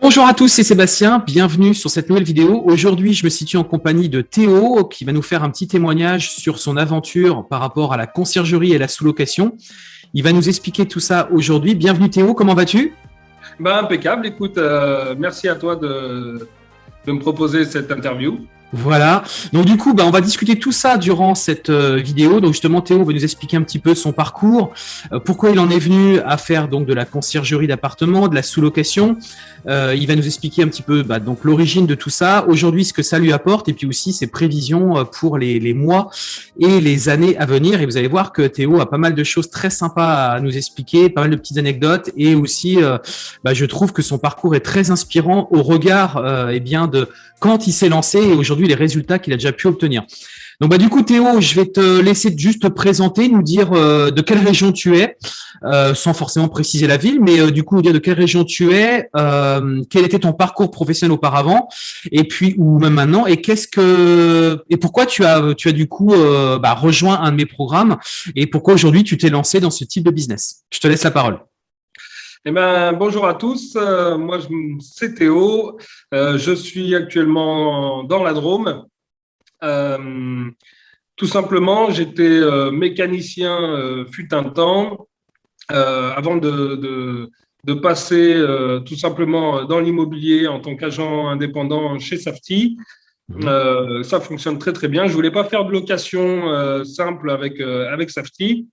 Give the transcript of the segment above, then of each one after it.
Bonjour à tous, c'est Sébastien, bienvenue sur cette nouvelle vidéo. Aujourd'hui, je me situe en compagnie de Théo qui va nous faire un petit témoignage sur son aventure par rapport à la conciergerie et la sous-location. Il va nous expliquer tout ça aujourd'hui. Bienvenue Théo, comment vas-tu? Ben, Impeccable, écoute, euh, merci à toi de, de me proposer cette interview. Voilà. Donc du coup, bah, on va discuter tout ça durant cette euh, vidéo. Donc justement, Théo va nous expliquer un petit peu son parcours, euh, pourquoi il en est venu à faire donc de la conciergerie d'appartement, de la sous-location. Euh, il va nous expliquer un petit peu bah, donc l'origine de tout ça, aujourd'hui ce que ça lui apporte, et puis aussi ses prévisions pour les, mois et les années à venir. Et vous allez voir que Théo a pas mal de choses très sympas à nous expliquer, pas mal de petites anecdotes, et aussi, bah, je trouve que son parcours est très inspirant au regard, eh bien, de quand il s'est lancé et aujourd'hui les résultats qu'il a déjà pu obtenir. Donc bah du coup Théo, je vais te laisser juste te présenter, nous dire euh, de quelle région tu es, euh, sans forcément préciser la ville, mais euh, du coup nous dire de quelle région tu es, quel était ton parcours professionnel auparavant, et puis ou même maintenant, et qu'est-ce que et pourquoi tu as tu as du coup bah, rejoint un de mes programmes, et pourquoi aujourd'hui tu t'es lancé dans ce type de business. Je te laisse la parole. Eh ben, bonjour à tous, euh, moi c'est Théo, euh, je suis actuellement dans la Drôme. Euh, tout simplement, j'étais mécanicien fut un temps, avant de, de, passer tout simplement dans l'immobilier en tant qu'agent indépendant chez Safety. Mmh. ça fonctionne très très bien. Je voulais pas faire de location simple avec, avec Safety.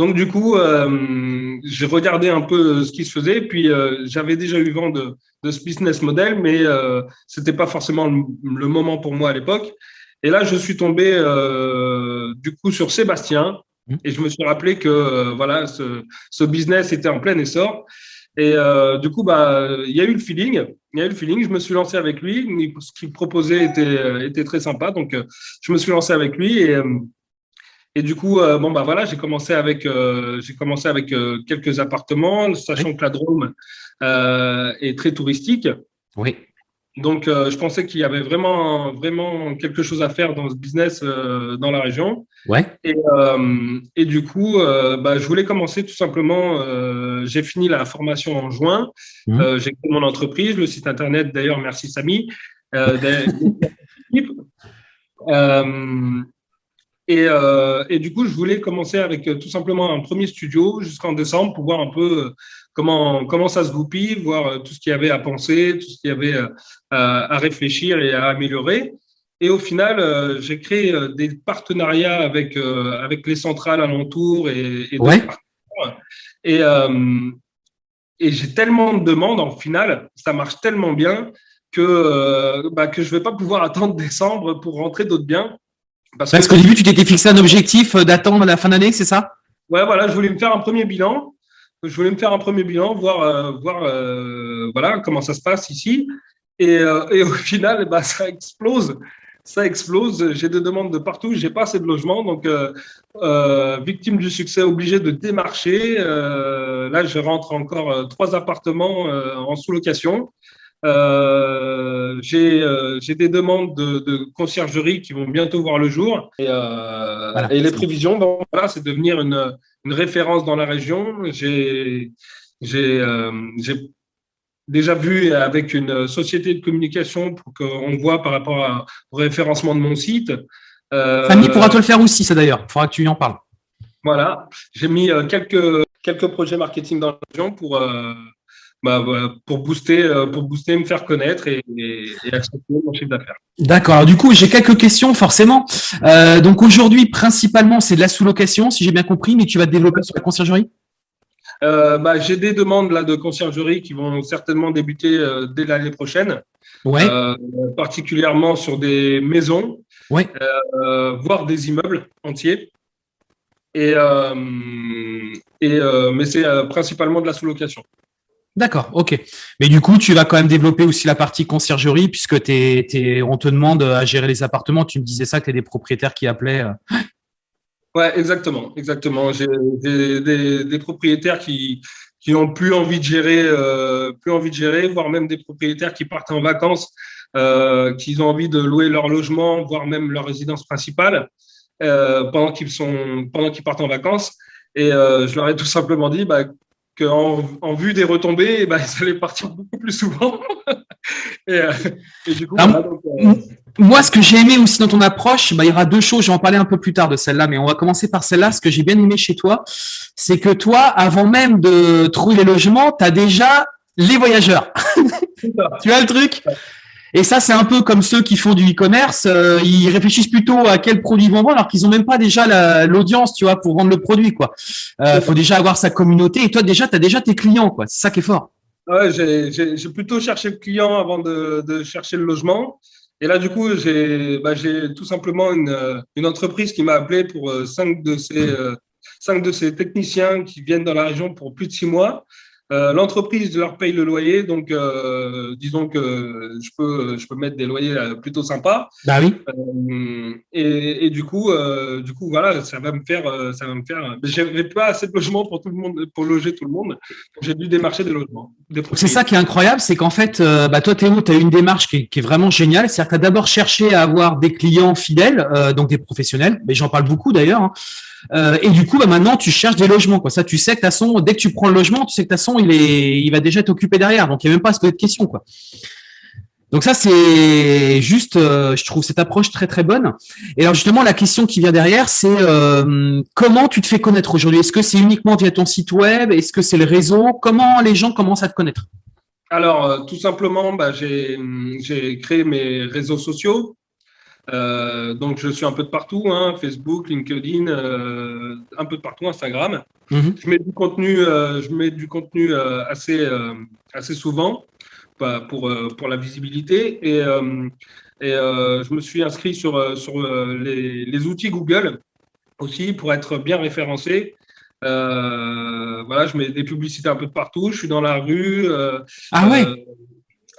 Donc, du coup, euh, j'ai regardé un peu ce qui se faisait, puis euh, j'avais déjà eu vent de, ce business model, mais euh, ce n'était pas forcément le, moment pour moi à l'époque. Et là, je suis tombé du coup sur Sébastien, mmh. et je me suis rappelé que voilà, ce, business était en plein essor. Et du coup, bah, il y a eu le feeling. Il y a eu le feeling. Je me suis lancé avec lui. Ce qu'il proposait était, était très sympa. Donc, je me suis lancé avec lui. Et, et du coup, euh, bon bah voilà, j'ai commencé avec euh, j'ai commencé avec euh, quelques appartements, sachant que la Drôme est très touristique. Oui. Donc, je pensais qu'il y avait vraiment vraiment quelque chose à faire dans ce business dans la région. Ouais. Et, et du coup, bah, je voulais commencer tout simplement. j'ai fini la formation en juin. Mmh. j'ai créé mon entreprise, le site internet. D'ailleurs, merci Euh, et, du coup, je voulais commencer avec euh, tout simplement un premier studio jusqu'en décembre pour voir un peu euh, comment, comment ça se goupille, voir tout ce qu'il y avait à penser, tout ce qu'il y avait à, réfléchir et à améliorer. Et au final, j'ai créé des partenariats avec, avec les centrales alentours et, et ouais. Et, et j'ai tellement de demandes en final, ça marche tellement bien que, bah, que je ne vais pas pouvoir attendre décembre pour rentrer d'autres biens. Parce, qu'au début, tu t'étais fixé un objectif euh, d'attendre la fin d'année, c'est ça? Ouais, voilà, je voulais me faire un premier bilan. Je voulais me faire un premier bilan, voir, euh, voir euh, voilà, comment ça se passe ici. Et, et au final, bah, ça explose. Ça explose. J'ai des demandes de partout. J'ai pas assez de logements. Donc, victime du succès, obligé de démarcher. là, je rentre encore trois appartements en sous-location. Euh, euh, j'ai des demandes de, conciergerie qui vont bientôt voir le jour. Et, euh, et les prévisions, bon, voilà, c'est devenir une, une, référence dans la région. J'ai déjà vu avec une société de communication pour qu'on voit par rapport au référencement de mon site. Euh, Fanny pourra te le faire aussi, ça d'ailleurs. Il faudra que tu en parles. Voilà, j'ai mis quelques, quelques projets marketing dans la région pour, bah, pour booster, euh, pour booster, me faire connaître et, et, mon chiffre d'affaires. D'accord. Du coup, j'ai quelques questions forcément. Euh, donc aujourd'hui, principalement, c'est de la sous-location, si j'ai bien compris, mais tu vas te développer sur la conciergerie? Euh, bah, J'ai des demandes là de conciergerie qui vont certainement débuter euh, dès l'année prochaine. Ouais. Particulièrement sur des maisons, ouais. voire des immeubles entiers. Et, et mais c'est principalement de la sous-location. D'accord, ok. Mais du coup, tu vas quand même développer aussi la partie conciergerie puisque on te demande à gérer les appartements. Tu me disais ça, que tu es des propriétaires qui appelaient. Euh. Ouais, exactement, exactement. J'ai des, propriétaires qui qui ont plus envie de gérer, euh, plus envie de gérer, voire même des propriétaires qui partent en vacances, euh, qui ont envie de louer leur logement, voire même leur résidence principale pendant qu'ils sont partent en vacances. Et je leur ai tout simplement dit, bah, qu'en en vue des retombées, eh ben, ça allait partir beaucoup plus souvent. Euh, et, du coup, euh, moi, ce que j'ai aimé aussi dans ton approche, bah, il y aura deux choses. Je vais en parler un peu plus tard de celle-là, mais on va commencer par celle-là. Ce que j'ai bien aimé chez toi, c'est que toi, avant même de trouver les logements, tu as déjà les voyageurs. tu as le truc? Et ça, c'est un peu comme ceux qui font du e-commerce. Euh, ils réfléchissent plutôt à quel produit ils vont vendre, alors qu'ils ont même pas déjà l'audience, tu vois, pour vendre le produit, quoi. Euh, faut déjà avoir sa communauté. Et toi, déjà, tu as déjà tes clients, quoi. C'est ça qui est fort. Ouais, j'ai plutôt cherché le client avant de, de, chercher le logement. Et là, du coup, j'ai bah, tout simplement une, une, entreprise qui m'a appelé pour euh, cinq de ces euh, cinq de ces techniciens qui viennent dans la région pour plus de six mois. Euh, l'entreprise leur paye le loyer, donc euh, disons que je peux, je peux mettre des loyers euh, plutôt sympas. Bah oui. et, et, du coup, du coup, voilà, ça va me faire, ça va me faire. J'avais pas assez de logements pour tout le monde, pour loger tout le monde. J'ai dû démarcher des logements. c'est ça qui est incroyable, c'est qu'en fait, bah toi Théo, tu as une démarche qui est, qui est vraiment géniale. C'est-à-dire que tu as d'abord cherché à avoir des clients fidèles, donc des professionnels, mais j'en parle beaucoup d'ailleurs. Hein. Euh, et du coup, bah, maintenant, tu cherches des logements. Quoi. Ça, tu sais que toute façon, dès que tu prends le logement, tu sais que toute façon, il, est, il va déjà être occupé derrière. Donc, il n'y a même pas à se poser de questions. Quoi. Donc ça, c'est juste, euh, je trouve cette approche très très bonne. Et alors justement, la question qui vient derrière, c'est euh, comment tu te fais connaître aujourd'hui? Est-ce que c'est uniquement via ton site web? Est-ce que c'est le réseau? Comment les gens commencent à te connaître? Alors, tout simplement, bah, j'ai créé mes réseaux sociaux. Euh, donc, je suis un peu de partout, hein, Facebook, LinkedIn, euh, un peu de partout, Instagram. Mhm. Je mets du contenu, euh, je mets du contenu assez, assez souvent pour, pour la visibilité. Et, et je me suis inscrit sur, sur les, les, outils Google aussi pour être bien référencé. voilà, je mets des publicités un peu de partout. Je suis dans la rue. ah ouais.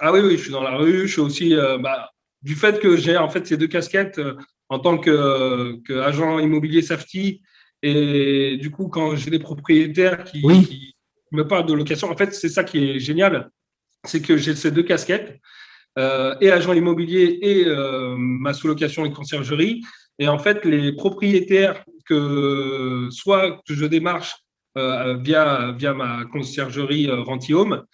ah oui, oui, je suis dans la rue. Je suis aussi, bah, du fait que j'ai en fait ces deux casquettes euh, en tant qu'agent immobilier safety et du coup quand j'ai des propriétaires qui, me parlent de location, en fait c'est ça qui est génial, c'est que j'ai ces deux casquettes euh, et agent immobilier et euh, ma sous-location et conciergerie. Et en fait les propriétaires que soit que je démarche via via ma conciergerie Rentihome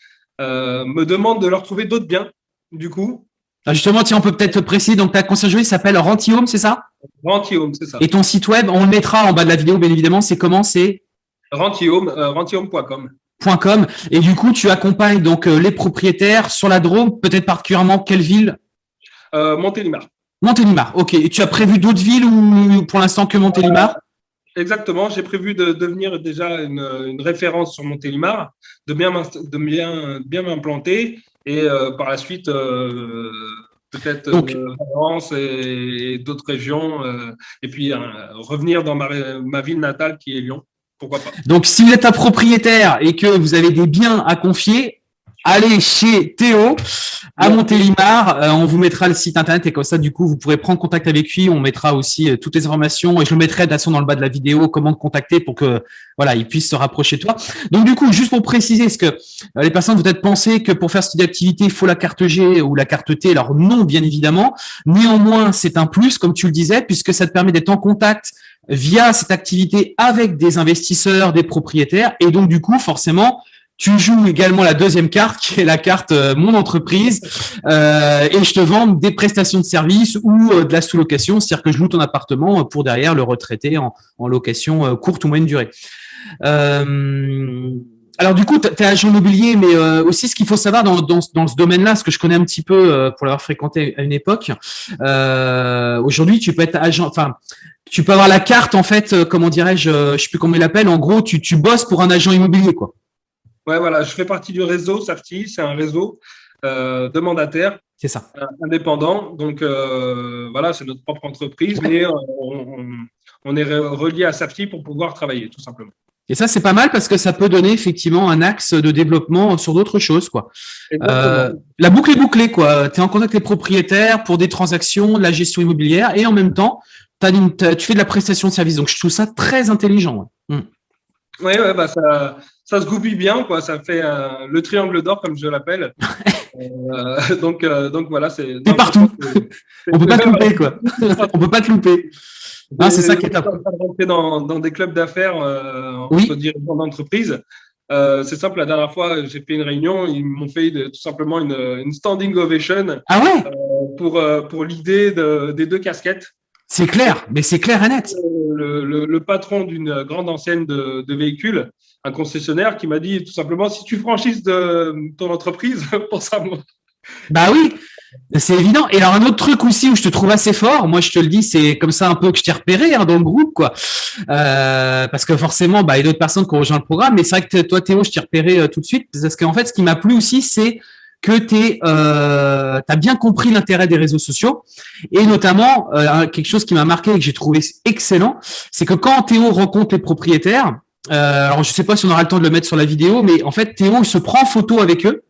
me demandent de leur trouver d'autres biens du coup ah, justement, tiens, on peut peut-être préciser, donc ta conciergerie s'appelle Rentihome, c'est ça? Rentihome, c'est ça. Et ton site web, on le mettra en bas de la vidéo, bien évidemment, c'est comment? C'est Rentihome, euh, rentihome.com. .com. Et du coup, tu accompagnes donc euh, les propriétaires sur la Drôme, peut-être particulièrement quelle ville? Euh, Montélimar. Montélimar, ok. Et tu as prévu d'autres villes ou pour l'instant que Montélimar? Exactement, j'ai prévu de devenir déjà une, référence sur Montélimar, de bien, de bien, bien m'implanter et euh, par la suite, euh, peut-être France et, d'autres régions, euh, et puis revenir dans ma, ma ville natale qui est Lyon. Pourquoi pas. Donc, si vous êtes un propriétaire et que vous avez des biens à confier, allez chez Théo à Montélimar. Euh, on vous mettra le site internet et comme ça, du coup, vous pourrez prendre contact avec lui. On mettra aussi euh, toutes les informations et je le mettrai de façon dans le bas de la vidéo, comment te contacter pour que voilà, il puisse se rapprocher de toi. Donc, du coup, juste pour préciser, est-ce que euh, les personnes peut-être penser que pour faire cette activité, il faut la carte G ou la carte T? Alors non, bien évidemment. Néanmoins, c'est un plus, comme tu le disais, puisque ça te permet d'être en contact via cette activité avec des investisseurs, des propriétaires. Et donc, du coup, forcément, tu joues également la deuxième carte, qui est la carte euh, mon entreprise, euh, et je te vends des prestations de services ou euh, de la sous-location, c'est-à-dire que je loue ton appartement pour derrière le retraiter en, location courte ou moyenne durée. alors du coup, tu es agent immobilier, mais aussi ce qu'il faut savoir dans, dans, ce domaine-là, ce que je connais un petit peu pour l'avoir fréquenté à une époque, aujourd'hui tu peux être agent, enfin tu peux avoir la carte en fait, comment dirais-je, je sais plus comment il l'appelle, en gros tu, tu bosses pour un agent immobilier quoi. Ouais, voilà, je fais partie du réseau Safety, c'est un réseau euh, de mandataires. C'est ça. Euh, indépendant. Donc, euh, voilà, c'est notre propre entreprise, mais on, est relié à Safety pour pouvoir travailler, tout simplement. Et ça, c'est pas mal parce que ça peut donner effectivement un axe de développement sur d'autres choses. Quoi. la boucle est bouclée. quoi. Tu es en contact avec les propriétaires pour des transactions, de la gestion immobilière et en même temps, tu fais de la prestation de service. Donc, je trouve ça très intelligent. Oui, ouais, ouais, bah ça, ça se goupille bien, quoi. Ça fait euh, le triangle d'or, comme je l'appelle. euh, donc, euh, donc voilà, c'est. T'es partout. On peut pas te louper, quoi. On peut pas te louper. Ah, c'est ça qui est top. dans, dans des clubs d'affaires euh, entre dirigeants d'entreprise. C'est simple, la dernière fois, j'ai fait une réunion, ils m'ont fait tout simplement une, standing ovation ah ouais? pour, pour l'idée des deux casquettes. C'est clair, mais c'est clair et net. Le, patron d'une grande enseigne de, de, véhicules, un concessionnaire, qui m'a dit tout simplement si tu franchises de ton entreprise, pour ça. Bah oui, c'est évident. Et alors un autre truc aussi où je te trouve assez fort, moi je te le dis, c'est comme ça un peu que je t'ai repéré hein, dans le groupe, quoi. Euh, parce que forcément, bah, il y a d'autres personnes qui ont rejoint le programme, mais c'est vrai que toi Théo, je t'ai repéré euh, tout de suite parce qu'en fait, ce qui m'a plu aussi, c'est que tu euh, as bien compris l'intérêt des réseaux sociaux et notamment euh, quelque chose qui m'a marqué et que j'ai trouvé excellent, c'est que quand Théo rencontre les propriétaires, euh, alors je sais pas si on aura le temps de le mettre sur la vidéo, mais en fait Théo il se prend en photo avec eux.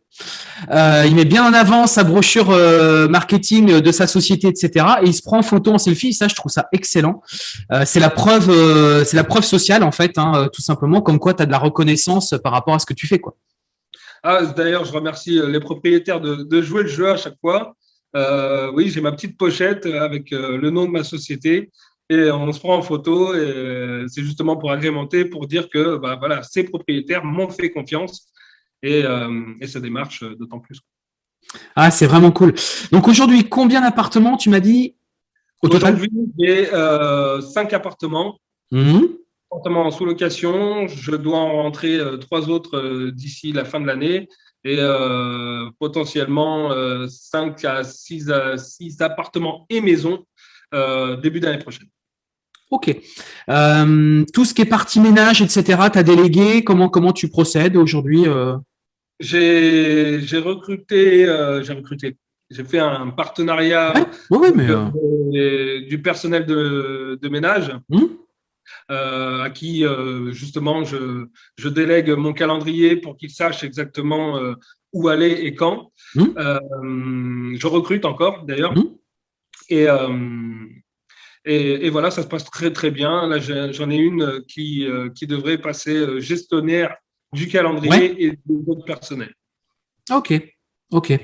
Euh, il met bien en avant sa brochure euh, marketing de sa société, etc. Et il se prend en photo en selfie. Ça, je trouve ça excellent. C'est la preuve, c'est la preuve sociale en fait, hein, tout simplement, comme quoi tu as de la reconnaissance par rapport à ce que tu fais, quoi. Ah, D'ailleurs, je remercie les propriétaires de, de, jouer le jeu à chaque fois. oui, j'ai ma petite pochette avec le nom de ma société et on se prend en photo. Et c'est justement pour agrémenter, pour dire que bah, voilà, ces propriétaires m'ont fait confiance et, euh, et ça démarche d'autant plus. Ah, c'est vraiment cool. Donc aujourd'hui, combien d'appartements tu m'as dit au total? Aujourd'hui, j'ai euh, cinq appartements. Mmh. Appartements en sous-location. Je dois en rentrer euh, trois autres euh, d'ici la fin de l'année et euh, potentiellement 5 à 6, à 6 appartements et maisons début d'année prochaine. Ok. Euh, tout ce qui est partie ménage, etc., tu as délégué. Comment, comment tu procèdes aujourd'hui? J'ai recruté, j'ai recruté, j'ai fait un partenariat mais du personnel de, ménage. Mmh. à qui justement je, je, délègue mon calendrier pour qu'il sache exactement où aller et quand. Mmh. je recrute encore d'ailleurs. Mmh. Et, et, voilà, ça se passe très très bien. Là, j'en ai une qui, euh, qui devrait passer euh, gestionnaire du calendrier et de votre personnel. Ok, ok.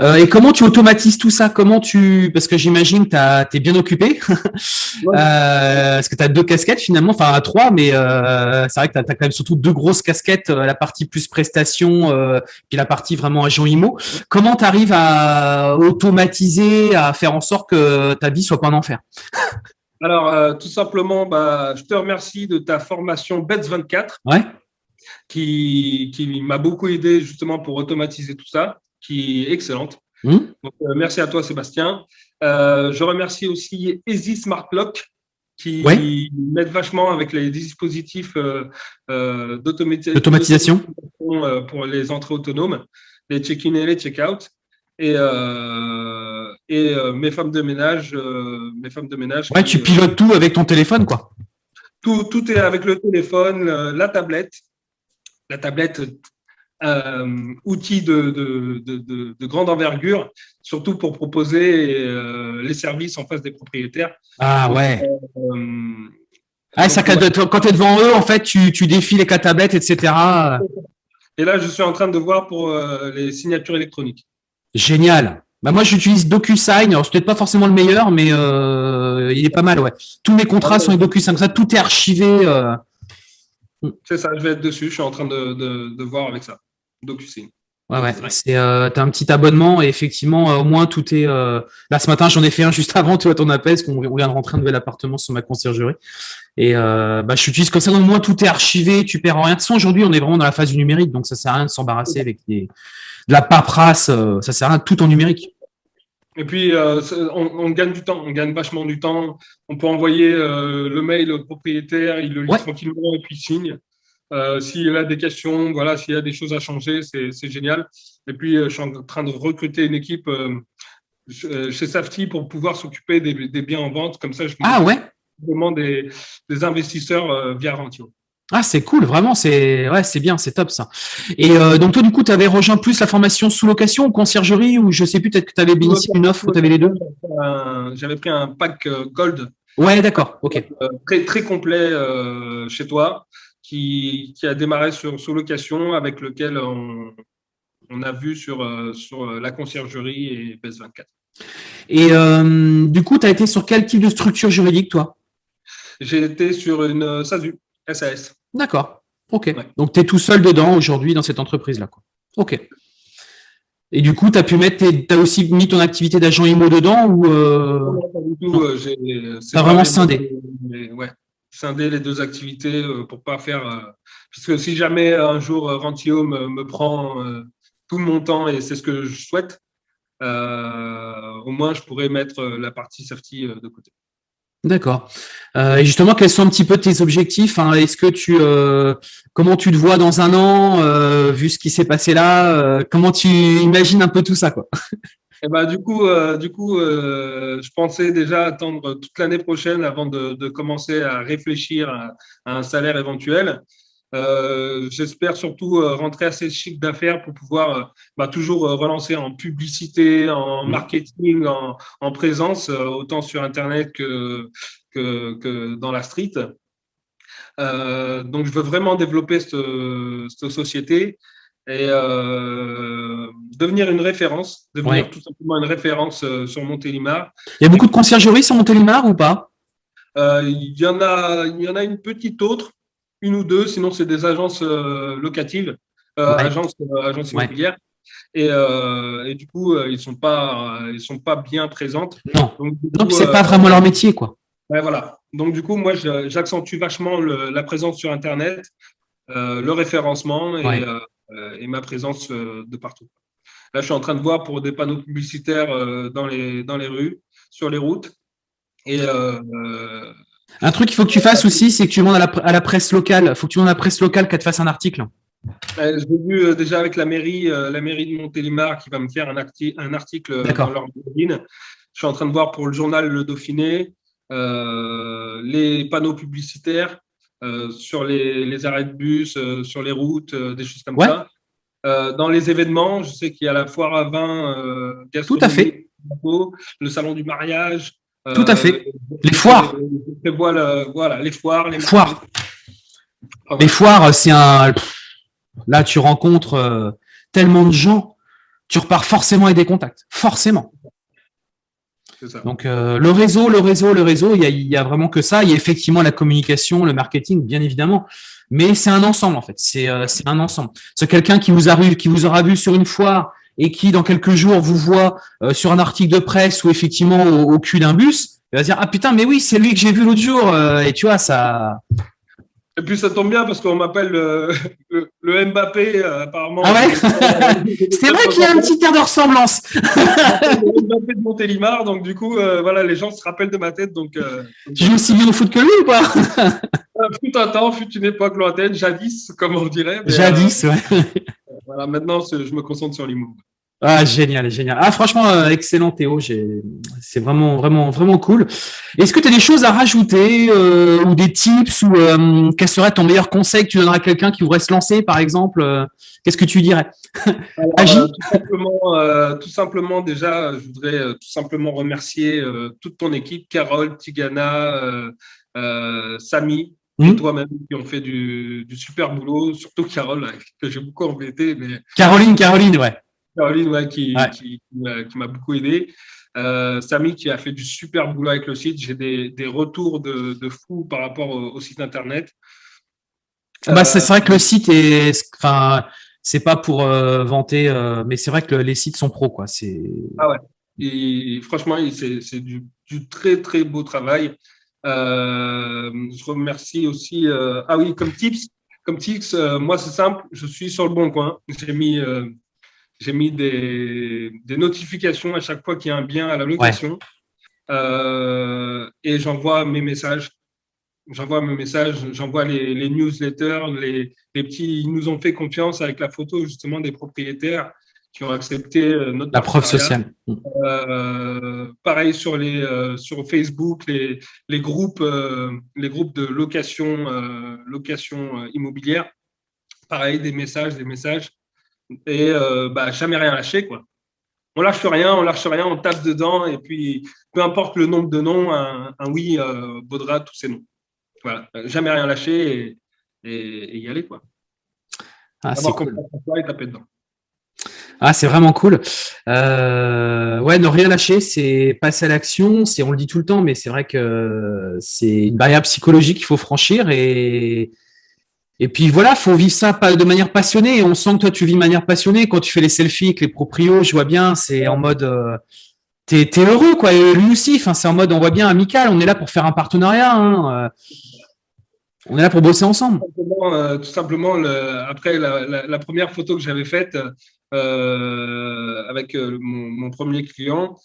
Euh, et comment tu automatises tout ça? Comment tu Parce que j'imagine que tu es bien occupé. parce que tu as deux casquettes finalement, enfin trois, mais c'est vrai que tu as, quand même surtout deux grosses casquettes, la partie plus prestation, puis la partie vraiment agent IMO. Comment tu arrives à automatiser, à faire en sorte que ta vie soit pas un enfer? Alors, tout simplement, bah, je te remercie de ta formation BETS24, ouais. qui, qui m'a beaucoup aidé justement pour automatiser tout ça qui est excellente. Mmh. Donc, euh, merci à toi, Sébastien. Euh, je remercie aussi Easy Smart Lock qui m'aide vachement avec les dispositifs euh, d'automatisation pour les entrées autonomes, les check-in et les check-out. Et, et mes femmes de ménage. mes femmes de ménage ouais, tu pilotes tout avec ton téléphone, quoi. Tout, tout est avec le téléphone, la tablette. La tablette euh, outil de, de, de, grande envergure, surtout pour proposer euh, les services en face des propriétaires. Ah ouais. Euh, ah, ça, quand tu es devant eux, en fait, tu, tu défiles les quatre tablettes, etc. Et là, je suis en train de voir pour les signatures électroniques. Génial. Bah moi, j'utilise DocuSign. Alors, c'est peut-être pas forcément le meilleur, mais il est pas mal, ouais. Tous mes contrats sont avec DocuSign. Ça, tout est archivé. C'est ça, je vais être dessus. Je suis en train de voir avec ça. DocuSign. Ouais, ouais. C'est, euh, as un petit abonnement et effectivement, euh, au moins tout est. Euh... Là, ce matin, j'en ai fait un juste avant, tu vois, ton appel, parce qu'on vient de rentrer un nouvel appartement sur ma conciergerie. Et euh, bah, je j'utilise comme ça, au moins tout est archivé, tu perds rien. De toute aujourd'hui, on est vraiment dans la phase du numérique, donc ça sert à rien de s'embarrasser avec des, de la paperasse, euh, ça sert à rien, tout en numérique. Et puis, euh, on, on, gagne du temps, on gagne vachement du temps. On peut envoyer le mail au propriétaire, il le lit tranquillement et puis signe. Euh, s'il a des questions, voilà, s'il y a des choses à changer, c'est génial. Et puis, euh, je suis en train de recruter une équipe euh, chez Safety pour pouvoir s'occuper des, biens en vente. Comme ça, je ah, ouais? demande des, des investisseurs via Rentio. Ah, c'est cool, vraiment, c'est ouais, c'est bien, c'est top ça. Et donc, toi, du coup, tu avais rejoint plus la formation sous location ou conciergerie ou je sais plus, peut-être que tu avais bénéficié une offre ou tu avais les deux? J'avais pris un pack Gold. Ouais, d'accord, ok. très, très complet chez toi qui, a démarré sur sous-location, avec lequel on, on, a vu sur, euh, sur euh, la conciergerie et BES24. Et euh, du coup, tu as été sur quel type de structure juridique, toi? J'ai été sur une SASU, SAS. D'accord. Ok. Donc, tu es tout seul dedans aujourd'hui dans cette entreprise-là. Ok. Et du coup, tu as pu mettre, tu as aussi mis ton activité d'agent IMO dedans ou euh... pas du tout. Euh, vraiment scindé. ouais, scindé les deux activités euh, pour pas faire. Euh, parce que si jamais un jour Rentio me, prend tout mon temps et c'est ce que je souhaite, au moins je pourrais mettre la partie safety de côté. D'accord. Euh, et justement, quels sont un petit peu tes objectifs hein? Est-ce que tu, euh, comment tu te vois dans un an, euh, vu ce qui s'est passé là? Comment tu imagines un peu tout ça, quoi? Et eh ben, du coup, du coup, je pensais déjà attendre toute l'année prochaine avant de, commencer à réfléchir à, un salaire éventuel. J'espère surtout rentrer assez chic d'affaires pour pouvoir bah, toujours relancer en publicité, en mmh. marketing, en, en présence, autant sur Internet que, que, dans la street. Euh, donc, je veux vraiment développer cette, société et euh, devenir une référence, devenir tout simplement une référence euh, sur Montélimar. Il y a beaucoup de conciergeries sur Montélimar ou pas? Il, y en a, il y en a une petite autre, une ou deux, sinon c'est des agences locatives, agences, agences immobilières. Et, et, du coup, ils ne sont, pas, ils sont pas bien présentes. Non, donc ce n'est pas vraiment leur métier. quoi voilà. Donc, du coup, moi, j'accentue vachement la présence sur Internet, euh, le référencement et, euh, et ma présence euh, de partout. Là, je suis en train de voir pour des panneaux publicitaires dans, les, dans les rues, sur les routes. Et, un truc qu'il faut que tu fasses aussi, c'est que tu demandes à la, presse locale. Il faut que tu demandes à la presse locale qu'elle te fasse un article. J'ai vu déjà avec la mairie, la mairie de Montélimar qui va me faire un, un article dans leur magazine. Je suis en train de voir pour le journal Le Dauphiné, euh, les panneaux publicitaires euh, sur les, arrêts de bus, euh, sur les routes, des choses comme ça. dans les événements, je sais qu'il y a la foire à vin, Tout à fait. le salon du mariage. Tout à fait. Les foires. voilà, les foires. Les foires. Les foires, c'est un. Là, tu rencontres tellement de gens, tu repars forcément avec des contacts. Forcément. Donc euh, le réseau, le réseau, le réseau, il y, a, vraiment que ça. Il y a effectivement la communication, le marketing, bien évidemment, mais c'est un ensemble en fait. C'est euh, un ensemble. C'est quelqu'un qui vous arrive, qui vous aura vu sur une foire et qui dans quelques jours vous voit euh, sur un article de presse ou effectivement au, cul d'un bus, il va dire ah putain mais oui c'est lui que j'ai vu l'autre jour et tu vois ça et puis ça tombe bien parce qu'on m'appelle euh, le, Mbappé, euh, apparemment. Ah ouais C'est vrai qu'il y a un petit air de ressemblance. le Mbappé de Montélimar, donc du coup, euh, voilà, les gens se rappellent de ma tête. Donc, tu joues aussi bien au foot que lui ou pas? Fut un temps, fut une époque lointaine, jadis, comme on dirait. jadis, ouais. voilà, maintenant, je me concentre sur l'humour. Ah, génial, génial. Ah, franchement, euh, excellent Théo. C'est vraiment, vraiment, vraiment cool. Est-ce que tu as des choses à rajouter euh, ou des tips ou euh, quel serait ton meilleur conseil que tu donnerais à quelqu'un qui voudrait se lancer, par exemple Qu'est-ce que tu dirais? Tout, simplement, tout simplement, déjà, je voudrais tout simplement remercier toute ton équipe, Carole, Tigana, Samy, et mmh. toi-même qui ont fait du, du, super boulot, surtout Carole, que j'ai beaucoup embêté. Mais... Caroline, Caroline, ouais. Caroline, qui, m'a beaucoup aidé. Euh, Samy qui a fait du super boulot avec le site. J'ai des, retours de, de fous par rapport au, site internet. Bah, c'est vrai que le site est, enfin, c'est pas pour euh, vanter, euh, mais c'est vrai que les sites sont pros, quoi. C'est. Ah ouais. Et franchement, c'est du, très très beau travail. je remercie aussi. ah oui, comme tips, comme tips, moi c'est simple. Je suis sur le bon coin. J'ai mis j'ai mis des, notifications à chaque fois qu'il y a un bien à la location. Euh, et j'envoie mes messages. J'envoie mes messages, j'envoie les, newsletters, les, petits. Ils nous ont fait confiance avec la photo justement des propriétaires qui ont accepté euh, notre. La preuve sociale. Euh, pareil sur, les, sur Facebook, les, les, groupes, les groupes de location, location immobilière. Pareil, des messages, des messages et euh, bah, jamais rien lâcher. Quoi. On lâche rien, on lâche rien, on tape dedans et puis peu importe le nombre de noms, un, oui euh, vaudra tous ces noms. Voilà, jamais rien lâcher et, y aller. Quoi. Ah, c'est cool. taper dedans. Ah, c'est vraiment cool. Euh, ouais, ne rien lâcher, c'est passer à l'action. C'est, on le dit tout le temps, mais c'est vrai que c'est une barrière psychologique qu'il faut franchir et Et puis voilà, faut vivre ça de manière passionnée. On sent que toi, tu vis de manière passionnée. Quand tu fais les selfies les proprios, je vois bien, c'est en mode, euh, t'es es heureux, quoi. Et lui aussi, c'est en mode, on voit bien amical. On est là pour faire un partenariat. Hein. Euh. On est là pour bosser ensemble. Tout simplement, euh, après la, première photo que j'avais faite avec mon, premier client,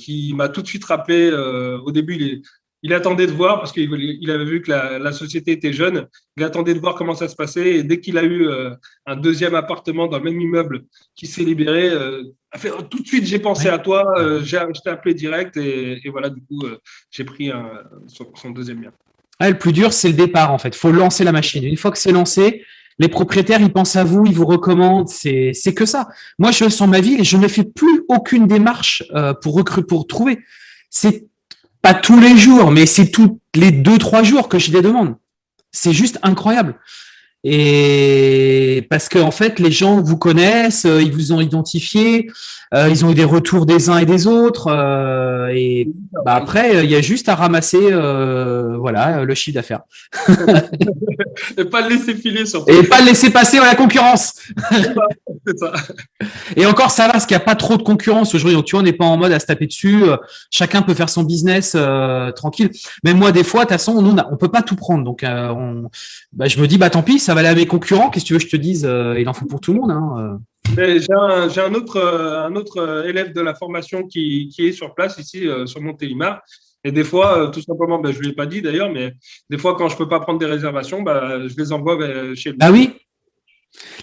qui m'a tout de suite rappelé, au début, il est, il attendait de voir, parce qu'il avait vu que la, société était jeune, il attendait de voir comment ça se passait. Et dès qu'il a eu euh, un deuxième appartement dans le même immeuble qui s'est libéré, euh, a fait, oh, tout de suite, j'ai pensé à toi, euh, j'ai je t'ai appelé direct. Et, voilà, du coup, j'ai pris son, deuxième bien. le plus dur, c'est le départ, en fait. Il faut lancer la machine. Une fois que c'est lancé, les propriétaires, ils pensent à vous, ils vous recommandent. C'est que ça. Moi, je sens ma ville et je ne fais plus aucune démarche pour recruter, pour trouver. C'est pas tous les jours, mais c'est tous les deux, trois jours que j'ai des demandes. C'est juste incroyable. Et parce que en fait, les gens vous connaissent, euh, ils vous ont identifié, euh, ils ont eu des retours des uns et des autres. Euh, et bah, après, il y a juste à ramasser, voilà, le chiffre d'affaires. et pas le laisser filer surtout. Et pas le laisser passer à la concurrence. Et encore, ça va, parce qu'il n'y a pas trop de concurrence aujourd'hui. Tu vois, on n'est pas en mode à se taper dessus. Chacun peut faire son business tranquille. Même moi, des fois, de toute façon, on ne peut pas tout prendre. Donc, on, bah, je me dis, bah tant pis, ça va aller à mes concurrents. Qu'est-ce que tu veux que je te dise euh, Il en faut pour tout le monde. Hein, euh. J'ai un, autre, euh, un autre élève de la formation qui, est sur place ici, sur Montélimar. Et des fois, tout simplement, ben, je ne lui ai pas dit d'ailleurs, mais des fois, quand je ne peux pas prendre des réservations, ben, je les envoie chez lui. Ah oui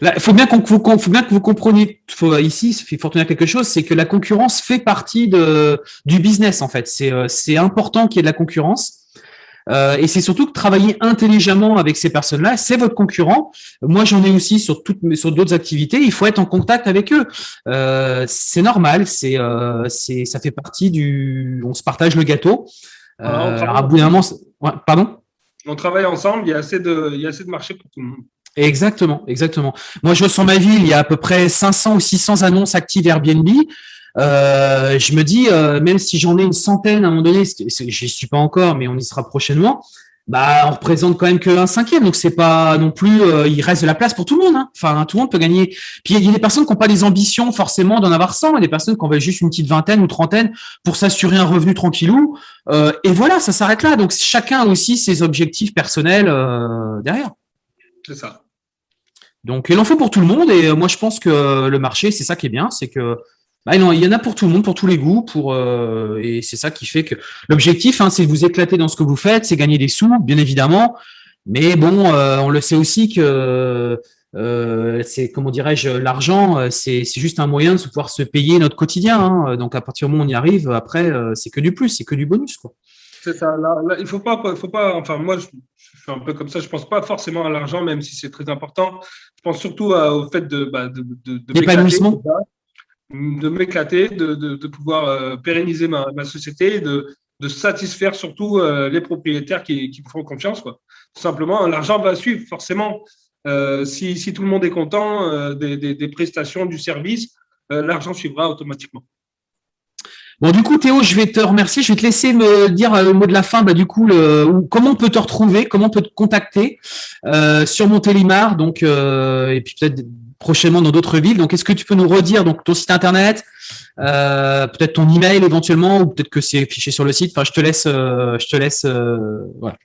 il faut bien, faut bien que vous compreniez faut, ici, il faut retenir quelque chose, c'est que la concurrence fait partie de, du business en fait. C'est important qu'il y ait de la concurrence. Euh, et c'est surtout que travailler intelligemment avec ces personnes-là, c'est votre concurrent. Moi, j'en ai aussi sur toutes sur d'autres activités. Il faut être en contact avec eux. Euh, c'est normal. C'est euh, c'est ça fait partie du. On se partage le gâteau. alors, à bout d'un moment, pardon? On travaille ensemble. Il y a assez de il y a assez de marché pour tout le monde. Exactement, exactement. Moi, je sens ma ville, il y a à peu près 500 ou 600 annonces actives Airbnb. Euh, je me dis, euh, même si j'en ai une centaine à un moment donné, je n'y suis pas encore, mais on y sera prochainement, bah, on représente quand même qu'un cinquième. Donc, c'est pas non plus, euh, il reste de la place pour tout le monde. Hein. Enfin, tout le monde peut gagner. Puis, il y a des personnes qui n'ont pas des ambitions forcément d'en avoir 100, et des personnes qui en veulent juste une petite vingtaine ou trentaine pour s'assurer un revenu tranquillou. et voilà, ça s'arrête là. Donc, chacun a aussi ses objectifs personnels derrière. C'est ça. Donc, il en faut pour tout le monde. Et moi, je pense que le marché, c'est ça qui est bien, c'est que bah non, il y en a pour tout le monde, pour tous les goûts, pour euh, et c'est ça qui fait que l'objectif, hein, c'est de vous éclater dans ce que vous faites, c'est gagner des sous, bien évidemment. Mais bon, euh, on le sait aussi que euh, c'est comment dirais-je, l'argent, c'est juste un moyen de pouvoir se payer notre quotidien. Hein. Donc à partir du moment où on y arrive, après, c'est que du plus, c'est que du bonus, quoi. C'est ça. il faut pas, faut pas. Enfin, moi, je, suis un peu comme ça. Je pense pas forcément à l'argent, même si c'est très important. Je pense surtout au fait de, bah, de, de, de de m'éclater, de, pouvoir euh, pérenniser ma, société, de, de satisfaire surtout euh, les propriétaires qui, me font confiance. Quoi. Simplement, l'argent va suivre forcément. Euh, si, tout le monde est content des, prestations, du service, l'argent suivra automatiquement. Bon, du coup, Théo, je vais te remercier. Je vais te laisser me dire le mot de la fin. Bah, du coup, le, comment on peut te retrouver, comment on peut te contacter? Sur Montélimar. Donc, et puis peut-être prochainement dans d'autres villes. Donc, est-ce que tu peux nous redire donc ton site internet, euh, peut-être ton email éventuellement, ou peut-être que c'est affiché sur le site? Enfin, je te laisse. Euh, je te laisse. Euh, voilà.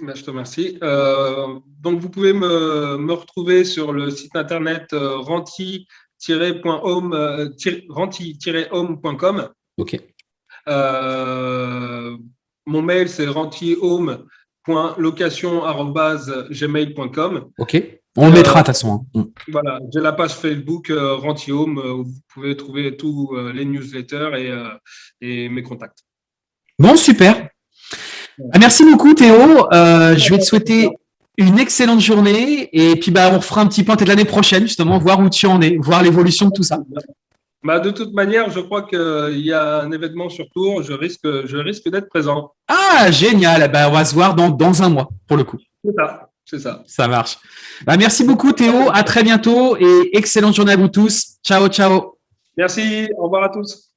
Ben, je te remercie. donc, vous pouvez me, me, retrouver sur le site internet renti-home.com. ok. mon mail, c'est rentihome.location.gmail.com. Ok. On le mettra de toute façon. Hein. Voilà, j'ai la page Facebook euh, euh, où vous pouvez trouver tous euh, les newsletters et, et, mes contacts. Bon, super. Ah, merci beaucoup Théo. je vais te souhaiter une excellente journée et puis bah, on fera un petit point l'année prochaine justement, voir où tu en es, voir l'évolution de tout ça. Bah, de toute manière, je crois qu'il y a un événement sur Tours, je risque, je risque d'être présent. Ah, génial. Bah, on va se voir dans, dans un mois pour le coup. C'est ça. C'est ça. Ça marche. Bah, merci beaucoup Théo, à très bientôt et excellente journée à vous tous. Ciao, ciao. Merci, au revoir à tous.